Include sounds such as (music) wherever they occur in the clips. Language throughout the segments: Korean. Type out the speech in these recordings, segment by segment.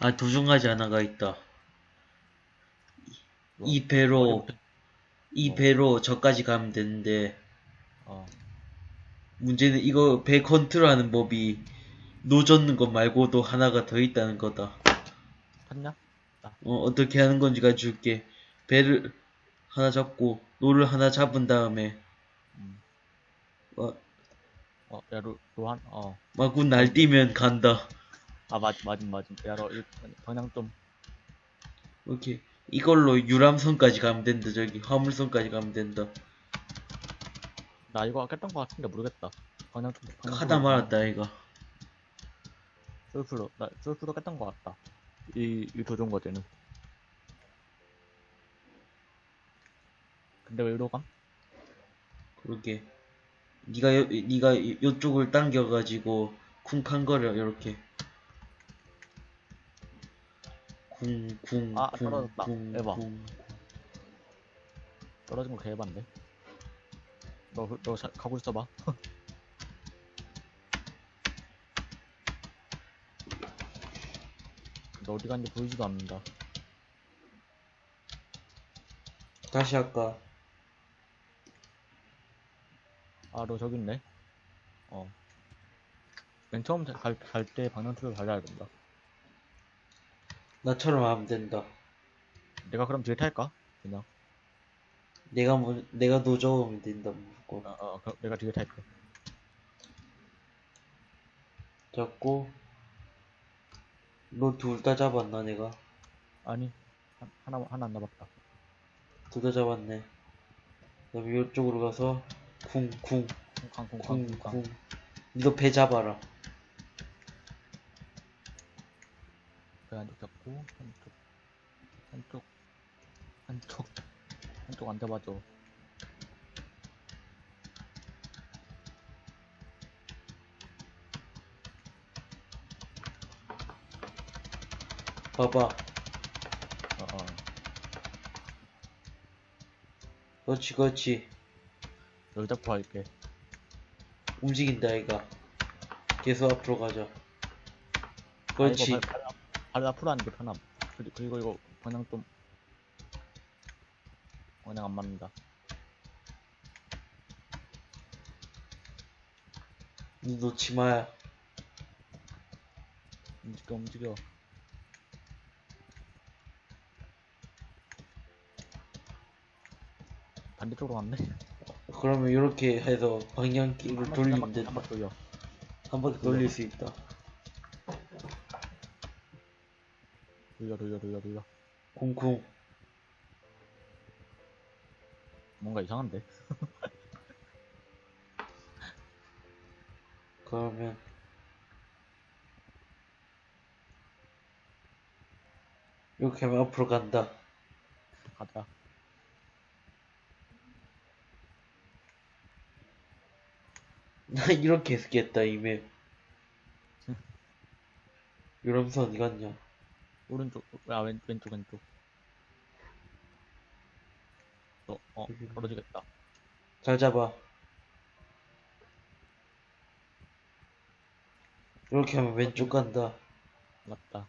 아, 도중하지 하나가 있다. 뭐, 이 배로, 어디부터- 이 어. 배로 저까지 가면 되는데, 어, 문제는 이거 배 컨트롤하는 법이 노 젓는 것 말고도 하나가 더 있다는 거다. 탔냐? 어, 어떻게 하는 건지 가르쳐줄게. 배를 하나 잡고, 노를 하나 잡은 다음에, 음. 어, 어, 야, 로, 로한, 어. 마구 날뛰면 간다. 아, 맞, 맞음, 맞음. 야, 너, 이, 방향 좀, 오케이. 이걸로 유람선까지 가면 된다, 저기. 화물선까지 가면 된다. 나 이거 깼던 거 같은데 모르겠다. 방향 좀, 방향 하다 좀- 말았다, 이가. 솔플로, 나, 솔플로 깼던 거 같다. 이, 이 도전 과제는. 근데 왜 이리로 감? 그러게. 니가, 요, 니가 요- 요쪽을 당겨가지고, 쿵쾅거려, 요렇게. 쿵, 쿵, 아, 쿵, 떨어졌다. 쿵, 에바. 쿵. 떨어진 거 개반데. 너, 너 자, 가고 있어봐. (laughs) 너 어디 갔는지 보이지도 않는다. 다시 할까? 아, 너 저기 있네. 어. 맨 처음 갈, 갈때 방향키를 달려야 된다. 나처럼 하면 된다. 내가 그럼 뒤에 탈까? 그냥. 내가 뭐, 내가 노저으면 된다, 무조건. 어, 어, 그럼 내가 뒤에 탈게. 잡고, 너 둘 다 잡았나, 내가? 아니, 하- 하나, 하나 안 남았다. 둘 다 잡았네. 그다음에 이쪽으로 가서, 쿵, 쿵, 쿵쾅, 쿵쾅, 쿵, 쿵쾅. 쿵. 니도 배 잡아라. 그 한쪽 잡고, 한쪽, 한쪽, 한쪽, 한쪽 안 잡아줘. 봐봐. 어, 어. 그렇지, 그렇지. 널 잡고 할게. 움직인다, 아이가. 계속 앞으로 가자. 아, 그렇지. 발, 발, 앞- 발 앞으로 하는 게 편함. 그리- 그리고 이거 방향 좀, 방향 안 맞는다. 니 놓지 마야. 움직여, 움직여. 반대쪽으로 갔네. 그러면 이렇게 해서 방향키를 한 돌리면 된다. 한 바퀴 돌려. 한 바퀴 돌릴 수 있다. 돌려, 돌려, 돌려, 돌려. 쿵쿵. 뭔가 이상한데? (laughs) 그러면 이렇게 하면 앞으로 간다. 가자. (laughs) 나 이렇게 했겠다 이메. 유람선 어디 갔냐? 오른쪽, 아, 왼, 왼쪽, 왼쪽. 어, 어, 떨어지겠다. 잘 잡아. 이렇게 하면 왼쪽 간다. 맞다.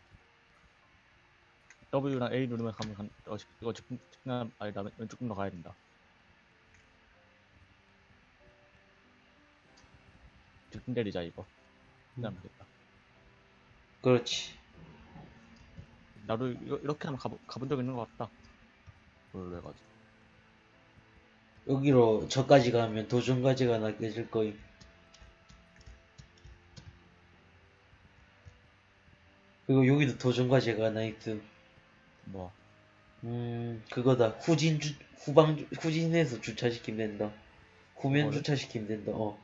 W랑 A 누르면 가면 간, 어, 직- 이거 직진, 직진, 아니다, 왼- 왼쪽 좀더 가야 된다. 직진 때리자, 이거. 그냥 되겠다. 그렇지. 나도 이거, 이렇게 하면 가보, 가본 적 있는 것 같다. 해가지고. 여기로 저까지 가면 도중까지가 낚여질 거임. 그리고 여기도 도중까지가 하나 있음. 뭐, 음, 그거다. 후진 주, 후방, 주- 후진해서 주차시키면 된다. 후면 그거를? 주차시키면 된다, 어.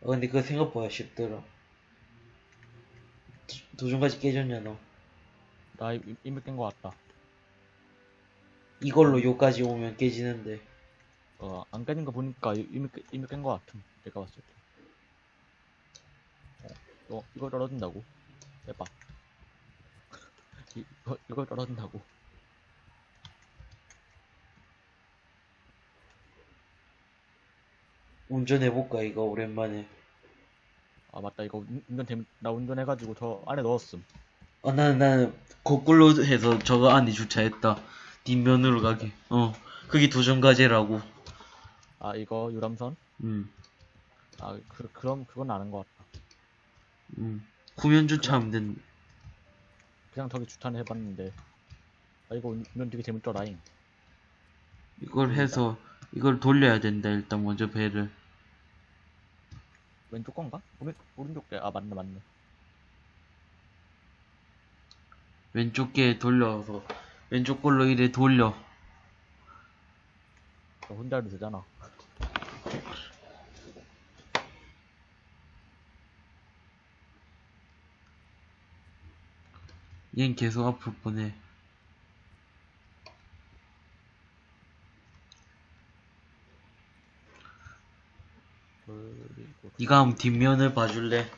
어, 근데 그거 생각보다 쉽더라. 도- 도중까지 깨졌냐, 너. 나 이- 이미 깬것 같다. 이걸로 요까지 오면 깨지는데. 어, 안 깨진 거 보니까 이- 이미, 깨- 이미 깬것 같음. 내가 봤을 때. 어, 어, 이거 떨어진다고? 해봐. (laughs) 이- 이거, 이거 떨어진다고. 운전해볼까, 이거, 오랜만에. 아, 맞다. 이거 운- 운전 나 운전해가지고 저 안에 넣었음. 어, 나는, 나는, 거꾸로 해서 저거 안에 주차했다. 뒷면으로 가게. 어, 그게 도전과제라고. 아 이거 유람선? 음, 아 그, 그럼 그건 아는 것 같다 음. 후면 주차하면 된, 그냥 저기 주차는 해봤는데 아 이거 운전 되게 재밌더라잉 이걸 해서, 이걸 돌려야 된다, 일단 먼저 배를. 왼쪽 건가? 오른, 오른쪽 게, 아, 맞네, 맞네. 왼쪽 게 돌려서, 왼쪽 걸로 이래 돌려. 너 혼자 해도 되잖아. 얜 계속 앞으로 보내. 네가 한번 뒷면을 봐줄래?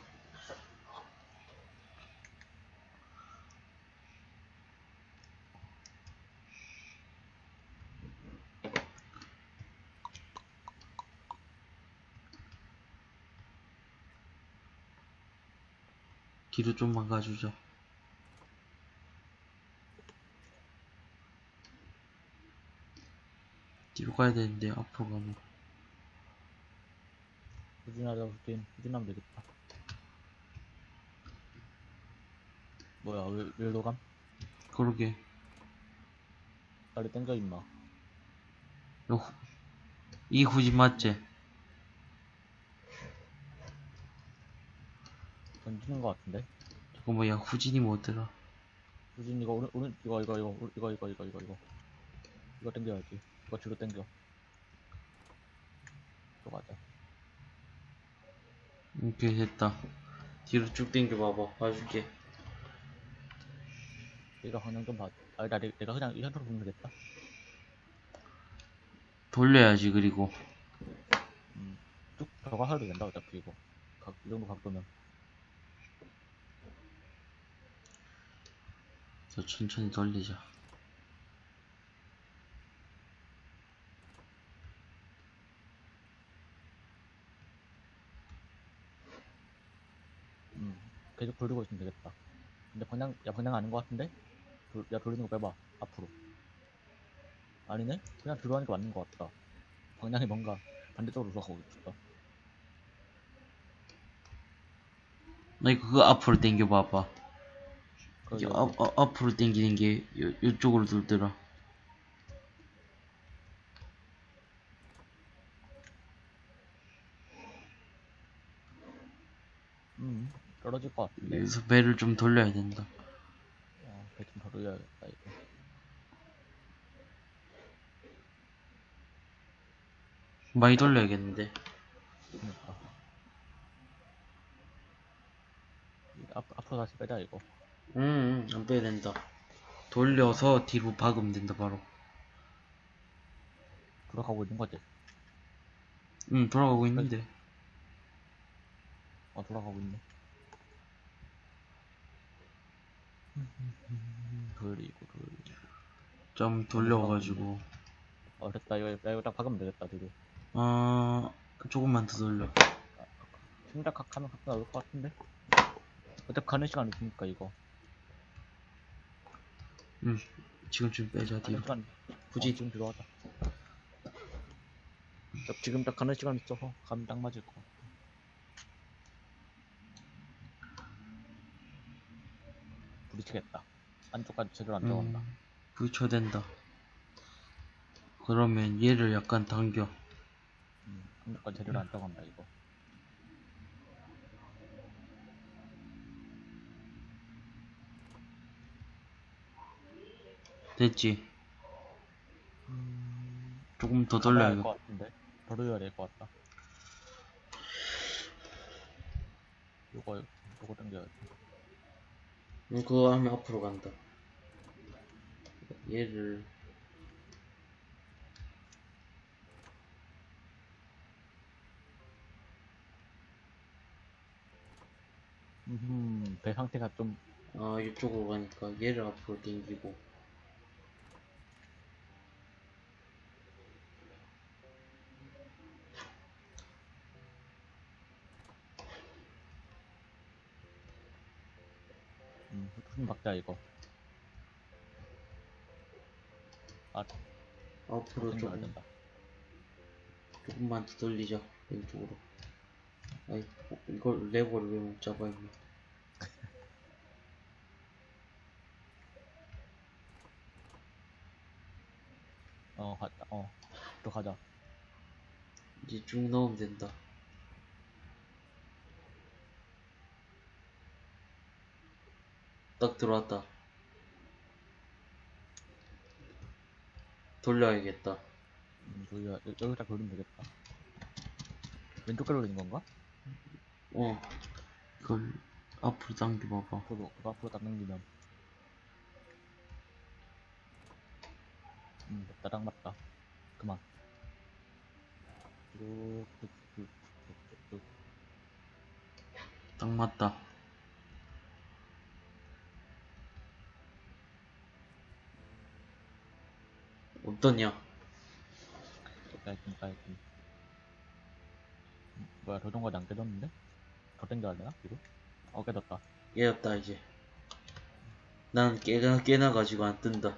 좀만 가주자. 뒤로 가야 되는데 앞으로 가면 후진하자, 후진. 후진하면 되겠다. 뭐야, 왜, 왜 노감? 그러게 빨리 땡겨, 임마. 요 후- 이 후진 맞지? 던지는 것 같은데? 저거 뭐야 후진이 뭐더라? 후진, 이거, 오른, 오른, 이거, 이거, 이거, 이거, 이거, 이거, 이거, 이거. 이거 땡겨야지. 이거 뒤로 땡겨. 또 가자. 오케이 됐다 뒤로 쭉 당겨 봐봐 봐줄게 내가 방향 좀 봐. 아, 나, 내- 내가 그냥 이 현으로 보면 되겠다. 돌려야지 그리고 음, 쭉 해도 된다, 어차피 이거. 각, 이 정도 각도면. 더 천천히 돌리자 음, 계속 돌리고 있으면 되겠다. 근데 방향, 야, 방향 아닌 것 같은데? 돌, 야, 돌리는 거 빼봐. 앞으로. 아니네? 그냥 들어가니까 맞는 것 같다. 방향이 뭔가 반대쪽으로 돌아가고 있다. 나 이거 그거 앞으로 당겨 봐봐 거기 이게 앞, 앞- 앞으로 당기는 게 요, 요쪽으로 돌더라 음, 떨어질 것 같은데. 여기서 배를 좀 돌려야 된다 어, 배좀 덜어야겠다, 이거. 많이 돌려야겠는데 그니까. 이거 앞, 앞으로 다시 빼자, 이거. 음, 안 빼야 된다 돌려서 뒤로 박으면 된다 바로 돌아가고 있는 거지. 응 돌아가고 있는데 어, 돌아가고 있네. 돌리고, 돌리고. 좀 돌려가지고 어, 됐다. 이거, 야, 이거 딱 박으면 되겠다, 뒤로. 어 조금만 더 돌려 심각하면 가끔 나올 것 같은데? 어차피 가는 시간 있으니까, 이거. 응 지금쯤 빼자 가는 뒤로 시간, 굳이 어, 지금 들어가자. 어차피 지금 딱 가는 시간 있어서 가면 딱 맞을 것 같아. 부딪히겠다. 안쪽까지 제대로 안 들어간다. 음, 부딪혀된다 그러면 얘를 약간 당겨 음, 안쪽까지 제대로 안 들어간다, 이거. 됐지 조금 더 가봐야 돌려야 할것 같은데? 더 돌려야 될 것 같다. 요거, 요거 당겨야 돼. 응, 그거 하면 앞으로 간다. 얘를 음, 배 상태가 좀, 아 이쪽으로 가니까 얘를 앞으로 당기고 음, 무슨 박자 이거. 아, 앞으로 조금 된다. 조금만 더 돌리자 왼쪽으로 아이 어, 이걸 레버를 왜 못 잡아 임마 (laughs) 어, 갔다. 어, 또 가자. 이제 쭉 넣으면 된다 딱 들어왔다 돌려야겠다 음, 돌려, 여- 여기다 돌리면 되겠다. 왼쪽 걸로 돌리는 건가? 어 이걸 앞으로 당겨봐봐 앞으로, 그거 앞으로 딱 넘기면. 음, 맞다, 딱 맞다. 그만. 쭉, 쭉, 쭉, 쭉, 쭉, 쭉. 딱 맞다 어떠냐 깔끔, 깔끔. 음, 뭐야, 조종까지 안 깨졌는데? 더 땡겨야 되나? 뒤로? 어, 깨졌다. 깨졌다 이제 난 깨나 깨나가지고 안 뜬다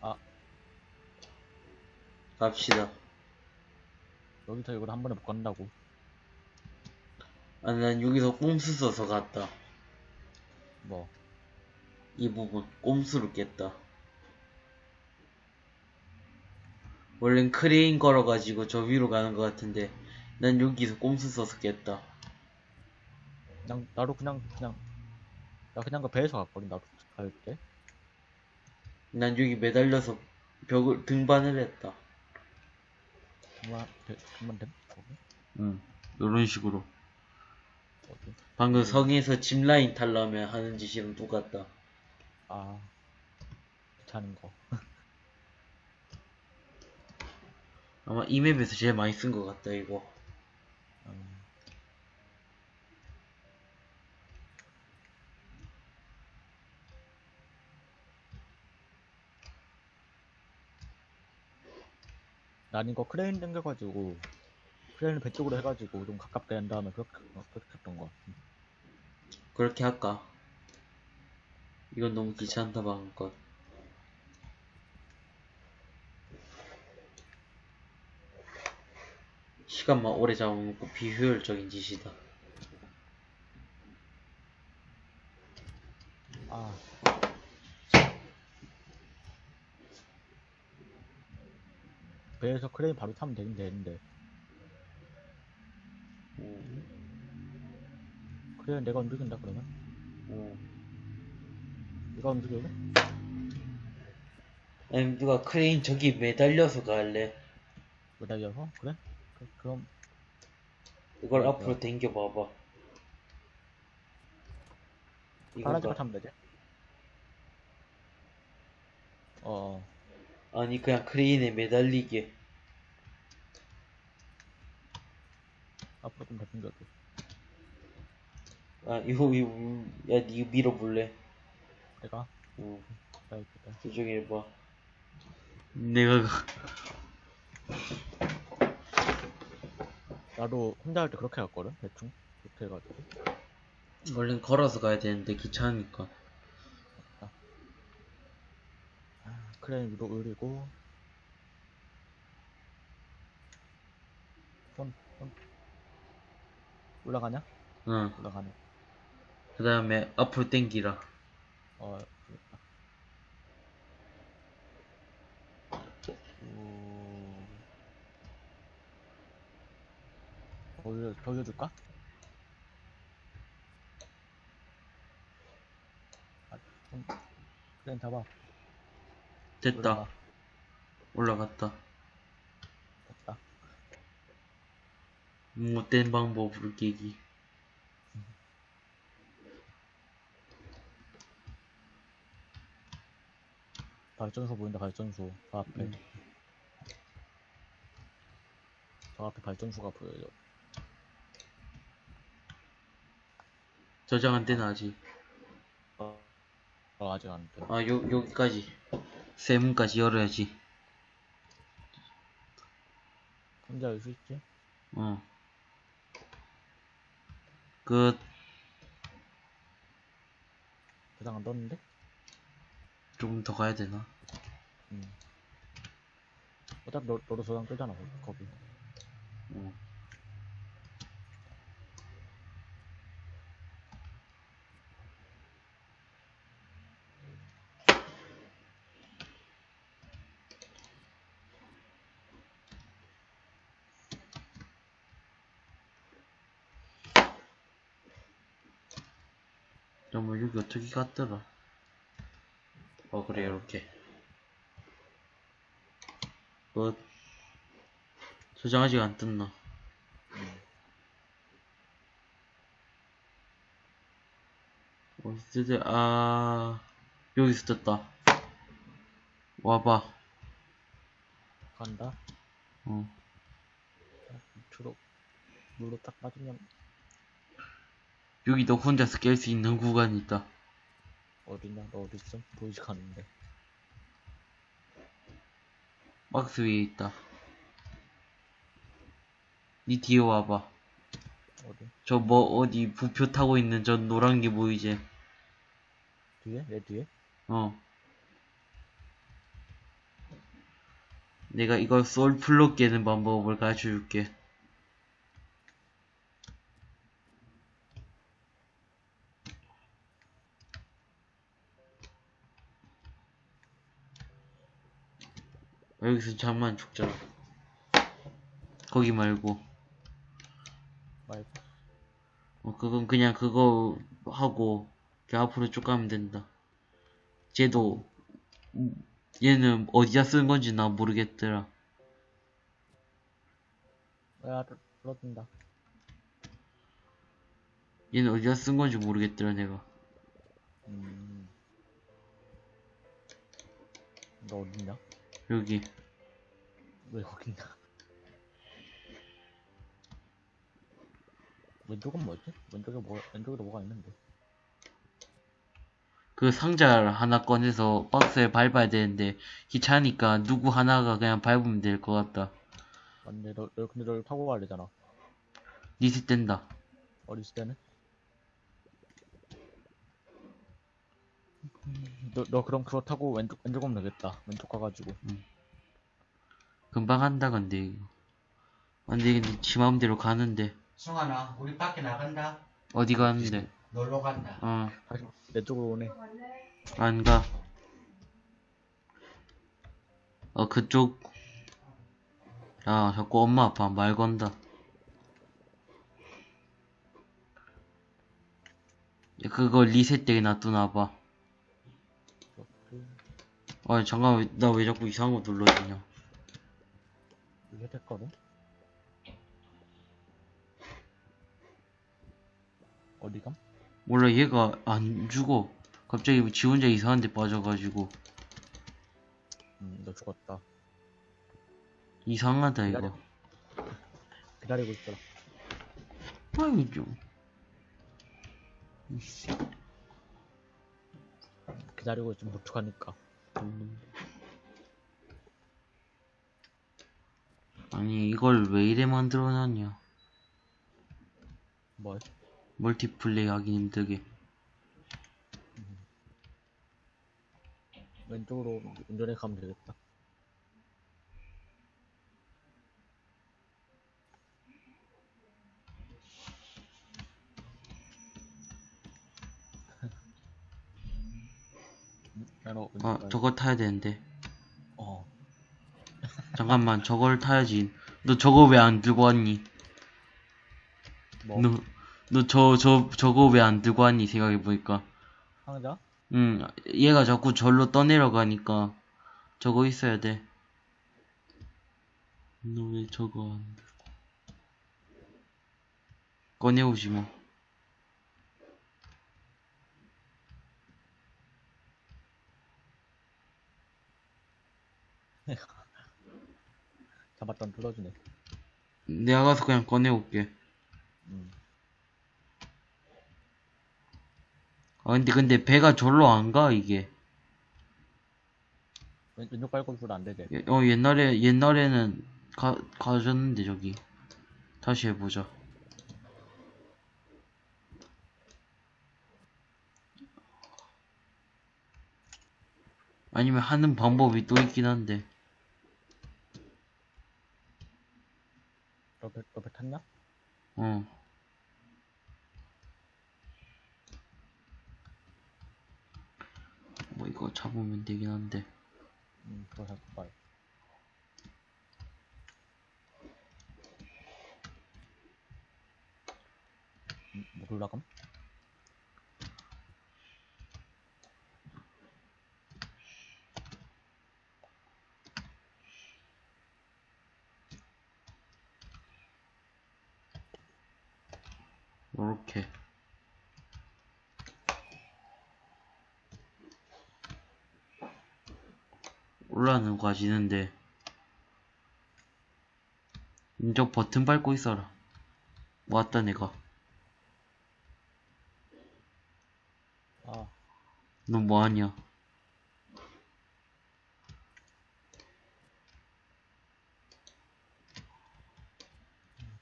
아. 갑시다 여기서 이걸 한 번에 못 간다고. 아, 난 여기서 꼼수 써서 갔다. 뭐, 이 부분, 꼼수로 깼다. 원래는 크레인 걸어가지고 저 위로 가는 것 같은데, 난 여기서 꼼수 써서 깼다. 그냥, 나도 그냥, 그냥, 나 그냥 그 배에서 갔거든, 나도 갈 때. 난 여기 매달려서 벽을, 등반을 했다. 그만, 배, 그만 됨? 응. 요런 식으로. 어디? 방금 성에서 짚라인 탈라면 하는 짓이랑 똑같다. 아, 귀찮은 거. (laughs) 아마 이 맵에서 제일 많이 쓴 것 같다, 이거. 음, 난 이거 크레인 당겨가지고, 크레인을 배 쪽으로 해가지고 좀 가깝게 한 다음에 그렇게, 어, 그렇게 했던 거 같아. 그렇게 할까? 이건 너무 귀찮다, 방금 것. 시간만 오래 잡아먹고 비효율적인 짓이다. 아. 배에서 크레인 바로 타면 되긴 되는데, 음, 크레인 내가 움직인다 그러면? 음. 네가 움직여도? 아니, 누가 크레인 저기 매달려서 갈래? 매달려서? 그래? 그, 그럼, 이걸 그래, 앞으로 당겨 봐봐. 파란색을 이건가? 타면 되지? 어, 아니, 그냥 크레인에 매달리게. 앞으로 좀 더 당겨줘. 아, 이거, 이거, 야, 니 밀어볼래? 내가? 어, 나 있겠다. 저쪽에 해봐. 내가, 나도 혼자 할 때 그렇게 갔거든? 대충? 그렇게 해가지고. 원래는 걸어서 가야 되는데 귀찮으니까. 아, 크레인 위로 올리고. 손, 손. 올라가냐? 응. 올라가네. 그 다음에 앞으로 당기라. 어, 됐다. 오... 돌려, 돌려줄까? 아, 좀, 크레인 잡아. 됐다. 올라가. 올라갔다. 됐다. 못된 방법으로 깨기. 발전소 보인다, 발전소. 저 앞에. 음. 저 앞에 발전소가 보여요. 저장 안 되나 아직? 어, 어 아직 안 돼. 아, 요, 여기까지. 세문까지 열어야지. 혼자 열 수 있지? 어. 끝. 도장 안 떴는데? 조금 더 가야 되나? 음. 어차피 너, 너도 도장 뜨잖아, 거기. 어. 어떻게 갔더라? 어 그래 이렇게 뭐 저장 아직 안 떴나? 음. 어디서 아 여기서 떴다 와봐 간다. 어 주로 물로 딱 빠지면 여기 너 혼자서 깰 수 있는 구간이 있다 어디냐? 너 어디 있어? 보이지가 않는데. 박스 위에 있다 니 뒤에 와봐 어디? 저 뭐 어디 부표 타고 있는 저 노란 게 보이지 뒤에? 내 뒤에? 어 내가 이거 솔플로 깨는 방법을 가르쳐 줄게 여기서 잠만 죽자 거기 말고 말고. 어, 그건 그냥 그거 하고 그 앞으로 쭉 가면 된다. 쟤도 음, 얘는 어디다 쓴 건지 나 모르겠더라. 야, 불러준다. 얘는 어디다 쓴 건지 모르겠더라 내가. 음. 너 어딨냐? 여기 왜 거기 있냐? 왼쪽은 뭐지? 왼쪽에 뭐, 왼쪽에도 뭐가 있는데. 그 상자를 하나 꺼내서 박스에 밟아야 되는데 귀찮으니까 누구 하나가 그냥 밟으면 될 것 같다. 맞네, 너, 너 근데 널 타고 가야 되잖아. 된다. 어디 있을 때는? 너, 너 그럼 그거 타고 왼쪽, 왼쪽 오면 되겠다. 왼쪽 가가지고. 금방 한다 근데 이거. 아, 근데 이게 지 마음대로 가는데 성환아, 우리 밖에 나간다. 어디 가는데? 놀러 간다. 어. 다시 내 쪽으로 오네. 안 가. 어, 그쪽. 야, 자꾸 엄마 아빠 말 건다. 야, 그거 리셋되게 놔두나봐. 아, 잠깐만, 나왜 자꾸 이상한 거 눌러지냐. 이게 됐거든? 어디 감? 몰라, 얘가 안 죽어. 갑자기 지 혼자 이상한 데 빠져가지고. 음, 너 죽었다. 이상하다, 이거. 기다리고 있어라. 아이, 좀. 기다리고 있으면 도축하니까. 아니, 이걸 왜 이래 만들어놨냐. 뭘? 멀티플레이 하기 힘들게. 왼쪽으로 운전해 가면 되겠다. 야, 너 왼쪽 아, 저거 타야 되는데. 어. (laughs) 잠깐만, 저걸 타야지. 너 저거 왜 안 들고 왔니? 뭐? 너, 너 저, 저, 저거 왜 안 들고 왔니? 생각해보니까. 상자? 응, 얘가 자꾸 절로 떠내려가니까 저거 있어야 돼. 너 왜 저거 안 들고. 꺼내오지 뭐. (laughs) 잡았던 뚫어주네. 내가 가서 그냥 꺼내올게. 음. 아, 근데, 근데 배가 절로 안 가, 이게. 왼, 왼쪽 있어도 안 되지. 예- 어, 옛날에, 옛날에는 가, 가졌는데, 저기. 다시 해보자. 아니면 하는 방법이 또 있긴 한데. 너 배 너배 탔냐? 어. 뭐 이거 잡으면 되긴 한데. 음 그거 잘 봐요. 음, 뭐 올라감? 요렇게. 올라는 가지는데. 저 버튼 밟고 있어라. 왔다 내가. 아너 뭐하냐?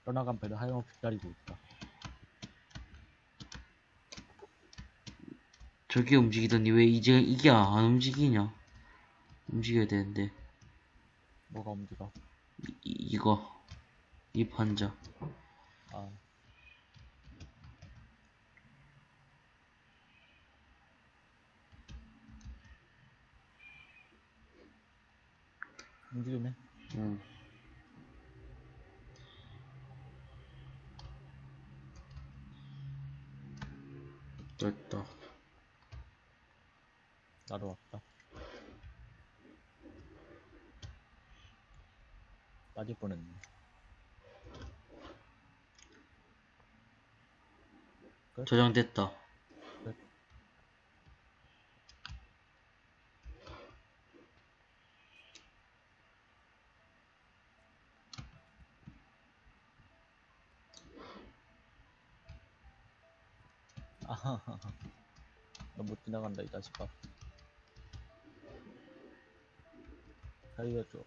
떠나간 배를 하염없이 기다리고 있다. 저게 움직이더니 왜 이제 이게 안 움직이냐? 움직여야 되는데 뭐가 움직여? 이, 이거 이 판자 아 움직이네. 응. 됐다 나도 왔다. 빠질 뻔했네. 저장됐다 아하하하. 너못 지나간다, 이 자식아. 살려줘.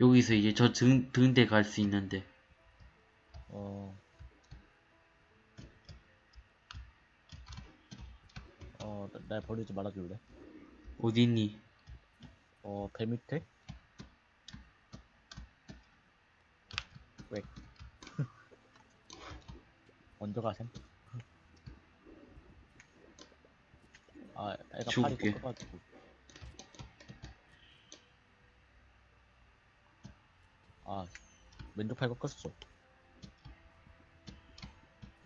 여기서 이제 저 등, 등대 갈 수 있는데 어. 어, 나- 날 버리지 말아줄래? 어디 있니? 어, 배 밑에? 왜? (laughs) 먼저 가셈? 아, 애가 팔이 죽을게. 꺾어가지고. 아, 왼쪽 팔 꺾었어.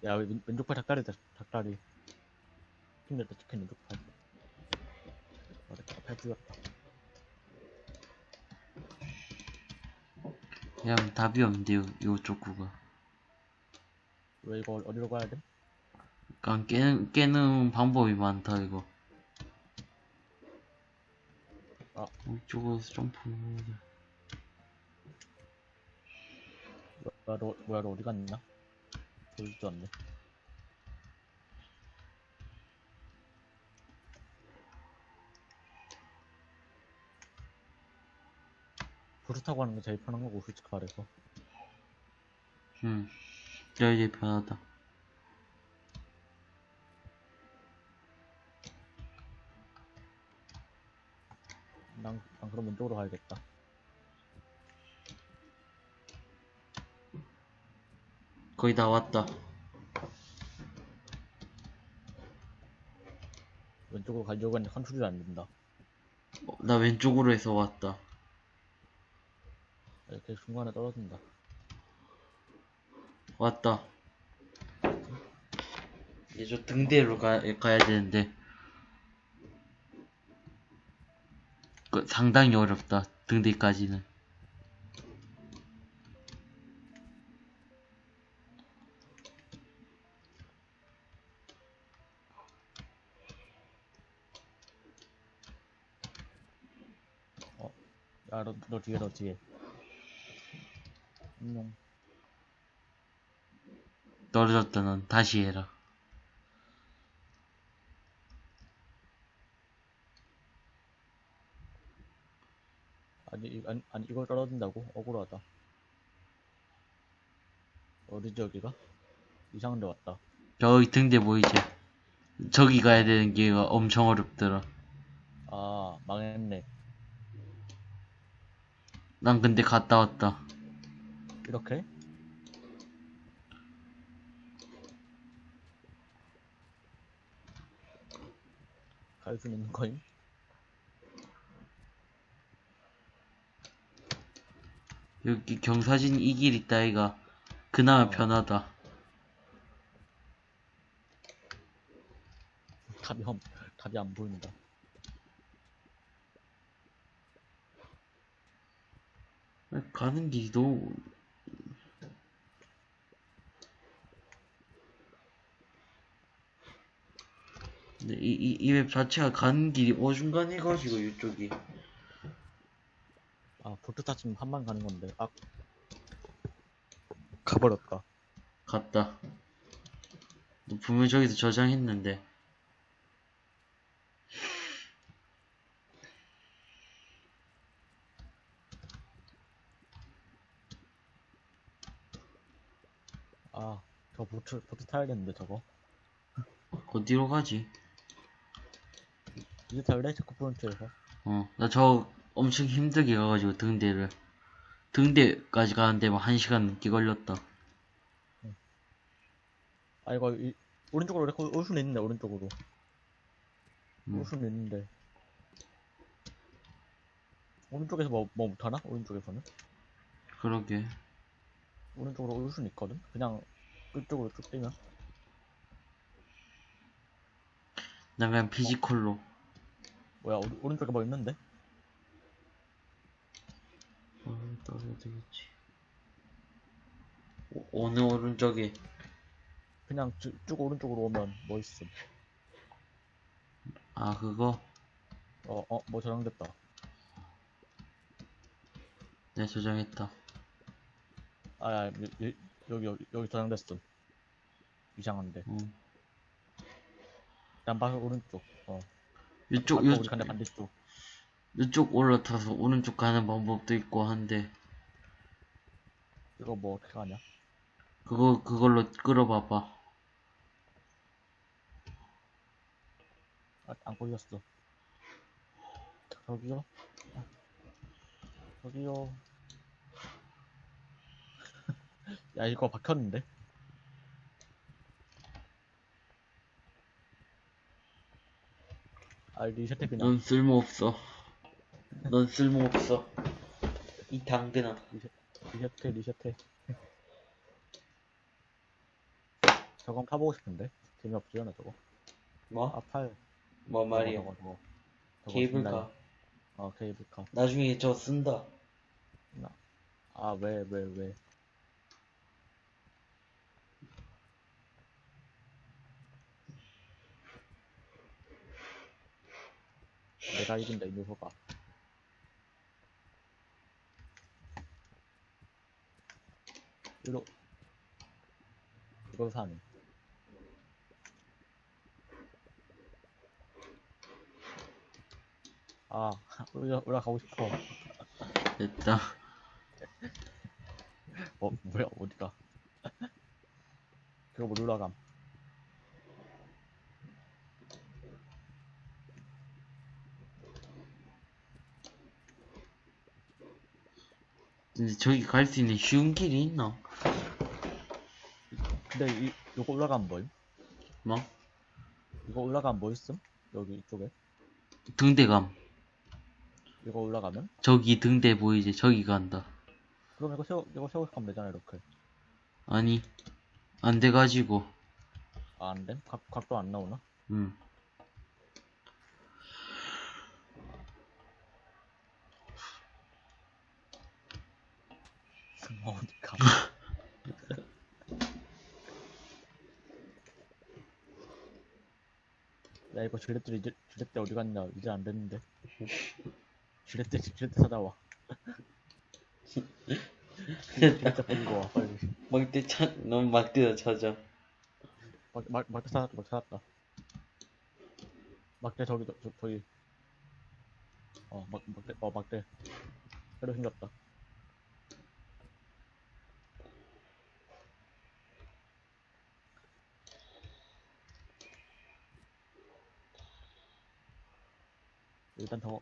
야, 왼, 왼쪽 팔 닭다리다, 닭다리. 힘들다, 치킨 왼쪽 팔. 어, 내가 팔 부렸다. 그냥 답이 없는데요 요쪽 구가 왜 이거 어디로 가야 돼? 그냥 깨는, 깨는 방법이 많다 이거 아. 이쪽으로서 점프 뭐야, 너, 뭐야, 너 어디 갔냐? 보이지도 않네. 타고 하는 게 제일 편한 거고, 솔직히 말해서. 응야 이제 편하다 난, 난 그럼 왼쪽으로 가야겠다. 거의 다 왔다. 왼쪽으로 가려고 했는데 컨트롤이 안 된다. 어, 나 왼쪽으로 해서 왔다. 이렇게 중간에 떨어진다. 왔다. 이제 저 등대로 가, 가야 되는데. 그 상당히 어렵다 등대까지는 야, 너, 너 뒤에, 너 뒤에. 안녕. 떨어졌다 넌 다시 해라 아니, 이- 아니, 아니, 이걸 떨어진다고? 억울하다. 어디지, 여기가? 이상한 데 왔다. 저기 등대 보이지 저기 가야 되는 게 엄청 어렵더라 아, 망했네. 난 근데 갔다 왔다. 이렇게? 갈 수 있는 거임? 여기 경사진 이 길 있다, 이가. 그나마 어. 편하다. 답이 없, 답이 안 보인다. 가는 너무 근데 이, 이, 이 맵 자체가 가는 길이 어중간해가지고 이쪽이 아, 보트 타치면 한번 가는 건데. 아. 가버렸다. 갔다 너 분명 저기서 저장했는데 아, 저 보트, 보트 타야겠는데, 저거. 어디로 가지? 이제 탈래? 체크 포인트에서. 어 나 저 엄청 힘들게 가가지고 등대를 등대까지 가는데 막 한 시간 넘게 걸렸다 아, 이거, 이, 오른쪽으로 이렇게 올 수는 있는데, 오른쪽으로. 음. 올 수는 있는데. 오른쪽에서 뭐, 뭐 못하나? 오른쪽에서는? 그러게 오른쪽으로 올 수는 있거든? 그냥, 이쪽으로 쭉 뛰면. 난 그냥 physical로 뭐야, 오, 오른쪽에 뭐 있는데? 어, 따라야 되겠지. 오, 어느 오른쪽에 그냥 쭉, 쭉 오른쪽으로 오면 뭐 있음. 아 그거 어, 어, 뭐 저장됐다. 내 저장했다. 아, 야, 여, 여, 여기, 여기, 여기 저장됐음. 이상한데. 어. 난 바로 오른쪽. 어. 이쪽 이쪽 간데 반대쪽. 이쪽 올라타서 오른쪽 가는 방법도 있고 한데 이거 뭐 어떻게 하냐? 그거 그걸로 끌어봐봐. 아, 안 걸렸어. 저기요? 아, 저기요. 야, 이거 박혔는데? 아, 리셋해 그냥. 넌 쓸모 없어. 넌 쓸모 없어. 이 당근아. 리셋해, 리셋해. 저건 타보고 싶은데? 재미없지 않아, 저거? 뭐? 아, 팔. 뭐 말이야? 저거, 저거, 저거. 케이블카. 어, 케이블카. 나중에 저 쓴다. 아, 왜, 왜, 왜. 내가 이긴다, 이 녀석아. 이거, 이걸 사네. 아, (laughs) 올라, 올라가고 싶어. 됐다. 어, 뭐야, 어디가? 그거 못 올라감. 근데 저기 갈 수 있는 쉬운 길이 있나? 근데 이, 요거 올라가면 뭐임? 뭐? 이거 올라가면 뭐 있음? 여기 이쪽에? 등대감. 이거 올라가면? 저기 등대 보이지? 저기 간다. 그럼 이거 세워, 이거 세워서 가면 되잖아, 이렇게. 아니 안 돼가지고. 아, 안 돼? 각, 각도 안 나오나? 음. 어디가? 야, 이거 지렛대, 이제, 지렛대 어디 갔냐? 이제 안 됐는데. 지렛대, 지렛대 찾아와. 지렛대 버리고 와, 빨리. 막대 찾, 넌 막대다 찾아. 막, 막, 막대 찾았다, 막 찾았다. 막대 저기, 저, 저기. 어, 막, 막대, 어, 막대. 새로 생겼다. 일단 더.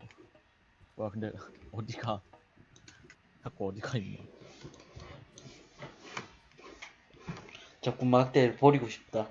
뭐야 근데 (laughs) 어디가? 자꾸 어디가 있나 자꾸 막대를 버리고 싶다.